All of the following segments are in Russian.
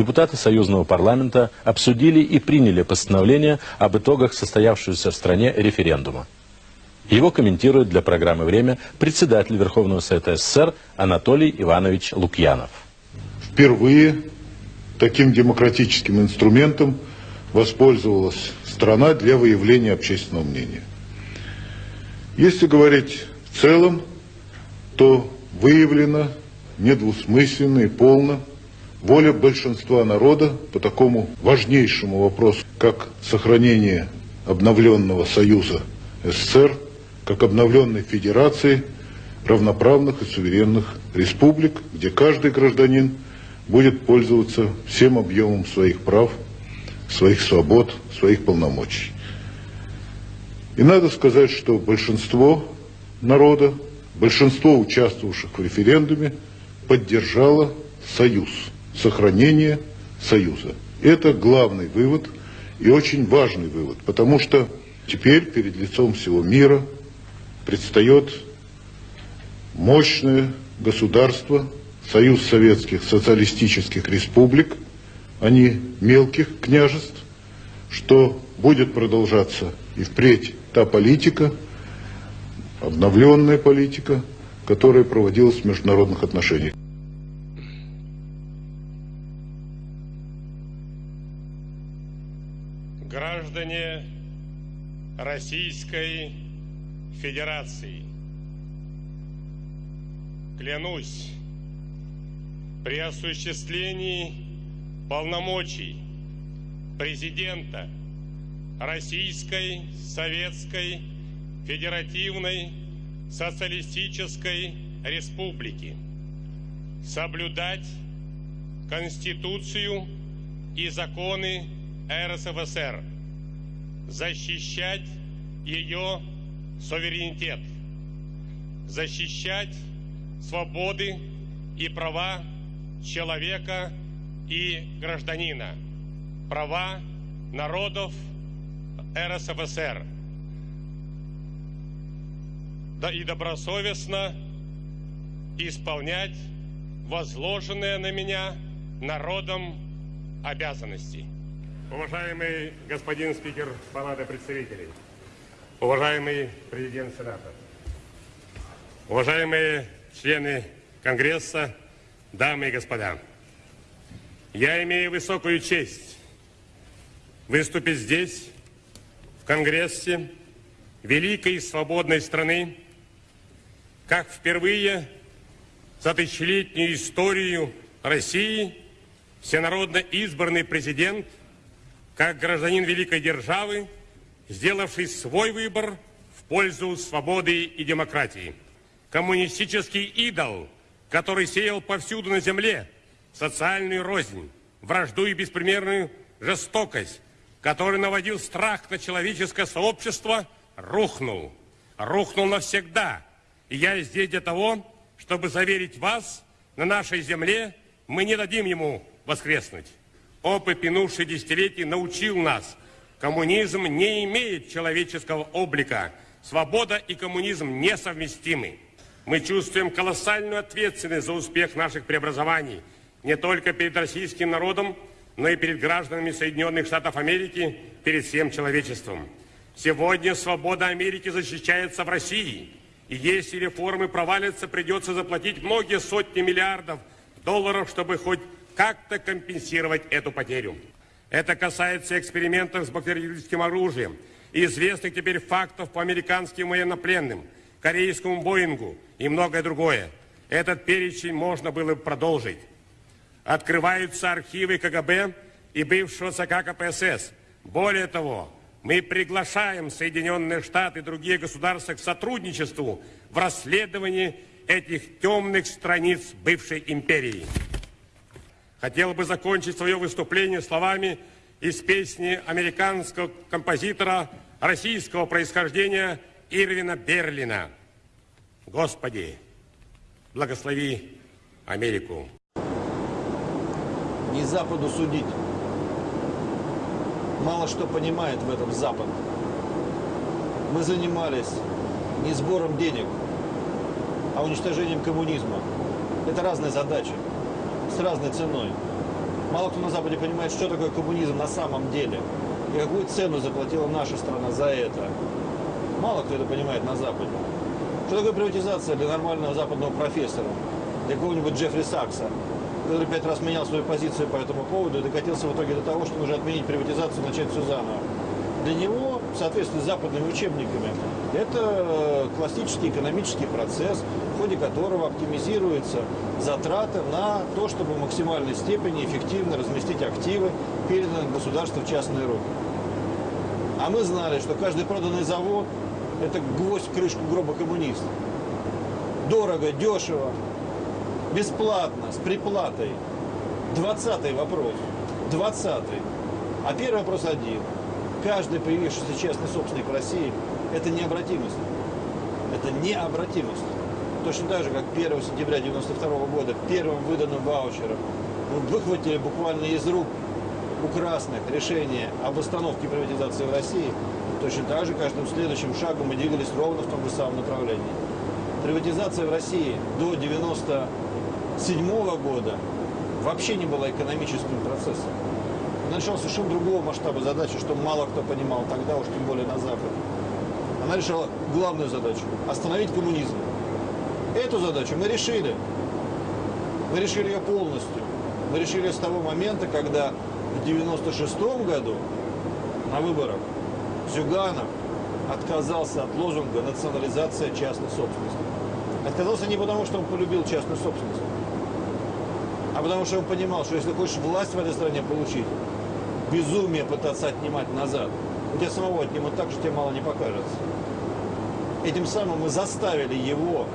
депутаты Союзного парламента обсудили и приняли постановление об итогах состоявшегося в стране референдума. Его комментирует для программы «Время» председатель Верховного Совета СССР Анатолий Иванович Лукьянов. Впервые таким демократическим инструментом воспользовалась страна для выявления общественного мнения. Если говорить в целом, то выявлено недвусмысленно и полно воля большинства народа по такому важнейшему вопросу, как сохранение обновленного Союза СССР как обновленной федерации равноправных и суверенных республик, где каждый гражданин будет пользоваться всем объемом своих прав, своих свобод, своих полномочий. И надо сказать, что большинство народа, большинство участвовавших в референдуме поддержало союз, сохранение союза. Это главный вывод и очень важный вывод, потому что теперь перед лицом всего мира – предстает мощное государство, Союз Советских Социалистических Республик, а не мелких княжеств, что будет продолжаться и впредь та политика, обновленная политика, которая проводилась в международных отношениях. Граждане Российской Федерации. Клянусь при осуществлении полномочий президента Российской Советской Федеративной Социалистической Республики соблюдать Конституцию и законы РСФСР, защищать ее суверенитет, защищать свободы и права человека и гражданина, права народов РСФСР, да и добросовестно исполнять возложенные на меня народом обязанности. Уважаемый господин спикер Палаты представителей, Уважаемый президент Сената, уважаемые члены Конгресса, дамы и господа, я имею высокую честь выступить здесь, в Конгрессе великой и свободной страны, как впервые за тысячелетнюю историю России всенародно избранный президент, как гражданин великой державы, сделавший свой выбор в пользу свободы и демократии. Коммунистический идол, который сеял повсюду на земле социальную рознь, вражду и беспримерную жестокость, который наводил страх на человеческое сообщество, рухнул. Рухнул навсегда. И я здесь для того, чтобы заверить вас, на нашей земле мы не дадим ему воскреснуть. Опыт минувших десятилетий научил нас – Коммунизм не имеет человеческого облика. Свобода и коммунизм несовместимы. Мы чувствуем колоссальную ответственность за успех наших преобразований не только перед российским народом, но и перед гражданами Соединенных Штатов Америки, перед всем человечеством. Сегодня свобода Америки защищается в России. И если реформы провалятся, придется заплатить многие сотни миллиардов долларов, чтобы хоть как-то компенсировать эту потерю. Это касается экспериментов с бактериологическим оружием и известных теперь фактов по американским военнопленным, корейскому Боингу и многое другое. Этот перечень можно было бы продолжить. Открываются архивы КГБ и бывшего ЦК КПСС. Более того, мы приглашаем Соединенные Штаты и другие государства к сотрудничеству в расследовании этих темных страниц бывшей империи. Хотел бы закончить свое выступление словами из песни американского композитора российского происхождения Ирвина Берлина. Господи, благослови Америку. Не Западу судить. Мало что понимает в этом Запад. Мы занимались не сбором денег, а уничтожением коммунизма. Это разные задачи разной ценой. Мало кто на Западе понимает, что такое коммунизм на самом деле. И какую цену заплатила наша страна за это. Мало кто это понимает на Западе. Что такое приватизация для нормального западного профессора? Для какого-нибудь Джеффри Сакса, который пять раз менял свою позицию по этому поводу и докатился в итоге до того, что нужно отменить приватизацию и начать все заново. Для него, в соответствии с западными учебниками, это классический экономический процесс, ходе которого оптимизируются затраты на то, чтобы в максимальной степени эффективно разместить активы, переданные государству в частные руки. А мы знали, что каждый проданный завод – это гвоздь крышку гроба коммунистов. Дорого, дешево, бесплатно, с приплатой. Двадцатый вопрос. Двадцатый. А первый вопрос один. Каждый появившийся частный собственник в России – это необратимость. Это необратимость. Точно так же, как 1 сентября 1992 года первым выданным ваучером выхватили буквально из рук у красных решение об остановке приватизации в России, точно так же каждым следующим шагом мы двигались ровно в том же самом направлении. Приватизация в России до 1997 года вообще не была экономическим процессом. Решала совершенно другого масштаба задачи, что мало кто понимал тогда, уж тем более на Западе. Она решала главную задачу – остановить коммунизм. Эту задачу мы решили. Мы решили ее полностью. Мы решили с того момента, когда в 96 году на выборах Зюганов отказался от лозунга «национализация частной собственности». Отказался не потому, что он полюбил частную собственность, а потому что он понимал, что если хочешь власть в этой стране получить, безумие пытаться отнимать назад, у тебя самого отнимут так, что тебе мало не покажется. Этим самым мы заставили его,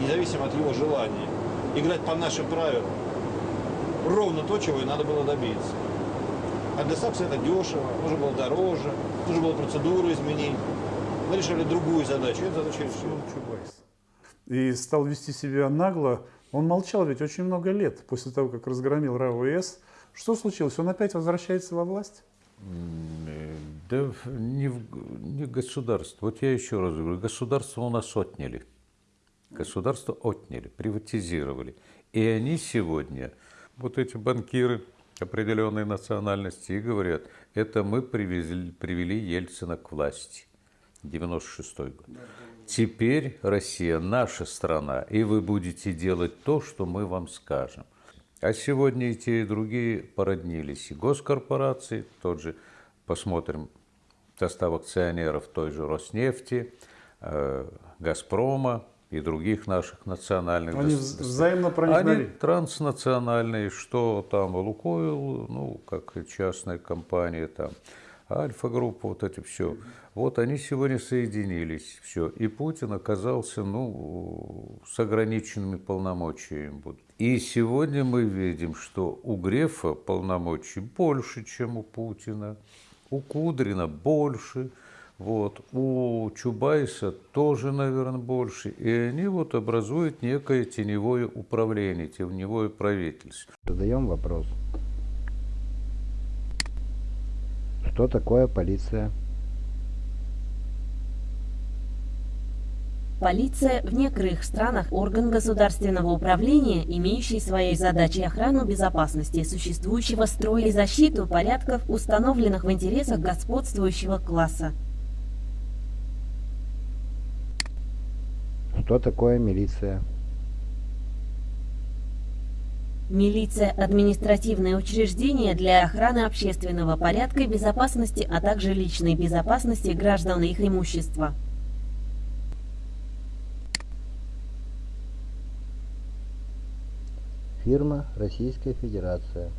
независимо от его желания, играть по нашим правилам. Ровно то, чего и надо было добиться. А для САПСа это дешево, нужно было дороже, нужно было процедуру изменить. Мы решили другую задачу, эту задачу решили. Чубайс. И стал вести себя нагло. Он молчал ведь очень много лет после того, как разгромил РАОС. Что случилось? Он опять возвращается во власть? Да не, в- не государство. Вот я еще раз говорю, государство у нас отняли. Государство отняли, приватизировали. И они сегодня, вот эти банкиры определенной национальности, и говорят, это мы привезли, привели Ельцина к власти. 96 год. Теперь Россия наша страна, и вы будете делать то, что мы вам скажем. А сегодня и те, и другие породнились. И госкорпорации, тот же, посмотрим, состав акционеров той же Роснефти, э, Газпрома и других наших национальных. Они взаимно проникновали. Они транснациональные, что там Лукойл, ну, как частная компания, там, Альфа-группа, вот это все. Вот они сегодня соединились, все. И Путин оказался, ну, с ограниченными полномочиями. И сегодня мы видим, что у Грефа полномочий больше, чем у Путина, у Кудрина больше, вот, у Чубайса тоже, наверное, больше. И они вот образуют некое теневое управление, теневое правительство. Задаем вопрос. Что такое полиция? Полиция в некоторых странах – орган государственного управления, имеющий своей задачей охрану безопасности существующего строя и защиту порядков, установленных в интересах господствующего класса. Что такое милиция? Милиция – административное учреждение для охраны общественного порядка и безопасности, а также личной безопасности граждан и их имущества. Фирма Российская Федерация.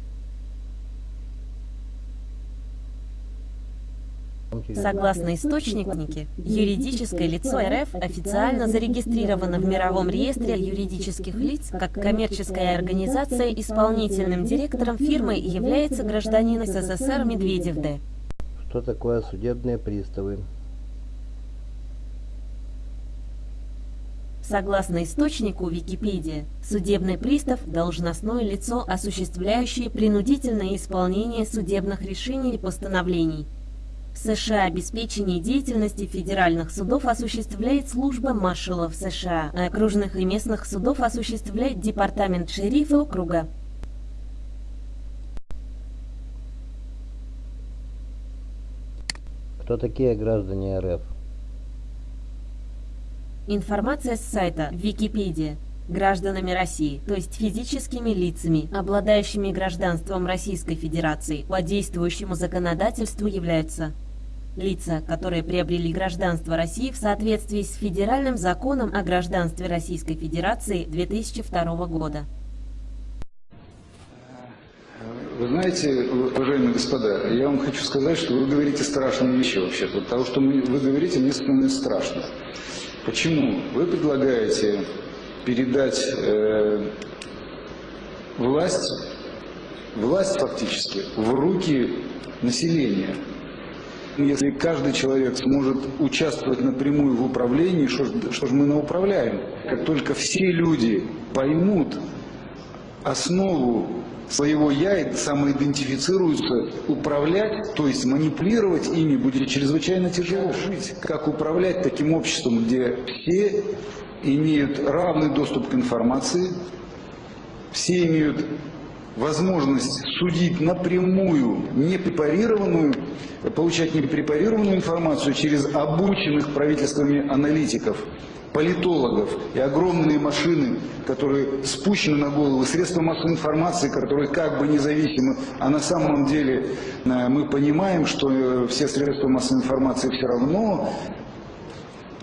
Согласно источнике, юридическое лицо РФ официально зарегистрировано в Мировом реестре юридических лиц как коммерческая организация. Исполнительным директором фирмы является гражданин СССР Медведев Д. Что такое судебные приставы? Согласно источнику Википедия, судебный пристав – должностное лицо, осуществляющее принудительное исполнение судебных решений и постановлений. США обеспечение деятельности федеральных судов осуществляет служба маршалов США, а окружных и местных судов осуществляет департамент шерифа округа. Кто такие граждане РФ? Информация с сайта Википедия гражданами России, то есть физическими лицами, обладающими гражданством Российской Федерации по действующему законодательству являются лица, которые приобрели гражданство России в соответствии с Федеральным законом о гражданстве Российской Федерации 2002 года. Вы знаете, уважаемые господа, я вам хочу сказать, что вы говорите страшные вещи вообще-то. Потому что вы говорите, мне становится страшно. Почему? Вы предлагаете передать э, власть, власть фактически в руки населения. Если каждый человек сможет участвовать напрямую в управлении, что, что же мы науправляем? Как только все люди поймут основу своего «я» и самоидентифицируются, управлять, то есть манипулировать ими будет чрезвычайно тяжело жить. Как управлять таким обществом, где все имеют равный доступ к информации, все имеют возможность судить напрямую, не препарированную, получать не препарированную информацию через обученных правительствами аналитиков, политологов и огромные машины, которые спущены на голову, средства массовой информации, которые как бы независимы, а на самом деле э, мы понимаем, что э, все средства массовой информации все равно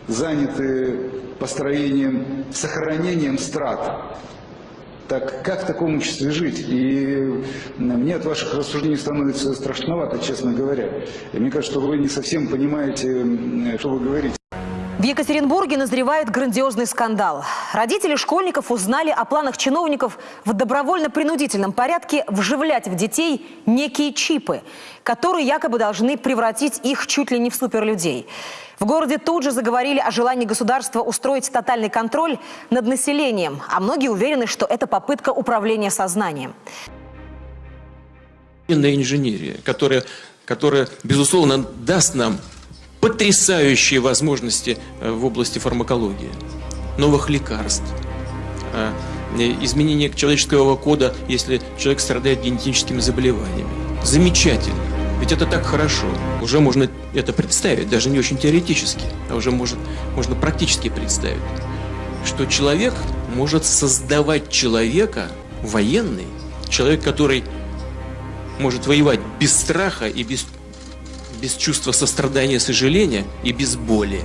заняты построением, сохранением страт. Так как в таком обществе жить? И мне от ваших рассуждений становится страшновато, честно говоря. И мне кажется, что вы не совсем понимаете, что вы говорите. Екатеринбурге назревает грандиозный скандал. Родители школьников узнали о планах чиновников в добровольно-принудительном порядке вживлять в детей некие чипы, которые якобы должны превратить их чуть ли не в суперлюдей. В городе тут же заговорили о желании государства устроить тотальный контроль над населением, а многие уверены, что это попытка управления сознанием. Инженерия, которая, которая, безусловно, даст нам потрясающие возможности э, в области фармакологии, новых лекарств, э, изменение человеческого кода, если человек страдает генетическими заболеваниями. Замечательно. Ведь это так хорошо. Уже можно это представить, даже не очень теоретически, а уже может, можно практически представить, что человек может создавать человека, военный, человек, который может воевать без страха и без без чувства сострадания, сожаления и без боли.